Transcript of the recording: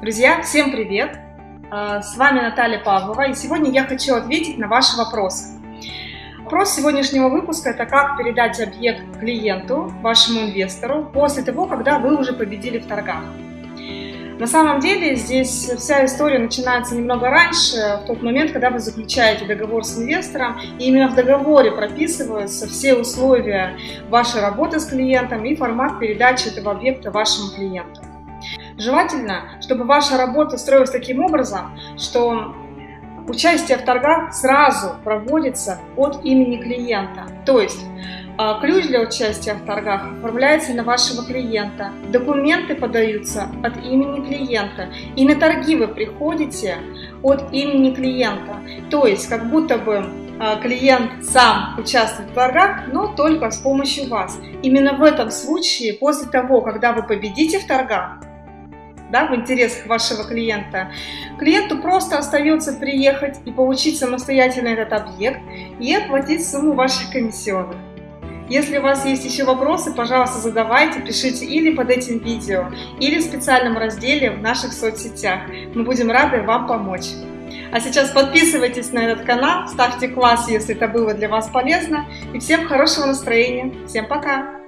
Друзья, всем привет! А, с вами Наталья Павлова, и сегодня я хочу ответить на ваши вопросы. Вопрос сегодняшнего выпуска – это как передать объект клиенту, вашему инвестору, после того, когда вы уже победили в торгах. На самом деле здесь вся история начинается немного раньше, в тот момент, когда вы заключаете договор с инвестором, и именно в договоре прописываются все условия вашей работы с клиентом и формат передачи этого объекта вашему клиенту. Желательно, чтобы ваша работа строилась таким образом, что участие в торгах сразу проводится от имени клиента. То есть а, ключ для участия в торгах оформляется на вашего клиента, документы подаются от имени клиента, и на торги вы приходите от имени клиента. То есть как будто бы а, клиент сам участвует в торгах, но только с помощью вас. Именно в этом случае, после того, когда вы победите в торгах, да, в интересах вашего клиента, клиенту просто остается приехать и получить самостоятельно этот объект и оплатить сумму ваших комиссионных. Если у вас есть еще вопросы, пожалуйста, задавайте, пишите или под этим видео, или в специальном разделе в наших соцсетях. Мы будем рады вам помочь. А сейчас подписывайтесь на этот канал, ставьте класс, если это было для вас полезно. И всем хорошего настроения. Всем пока!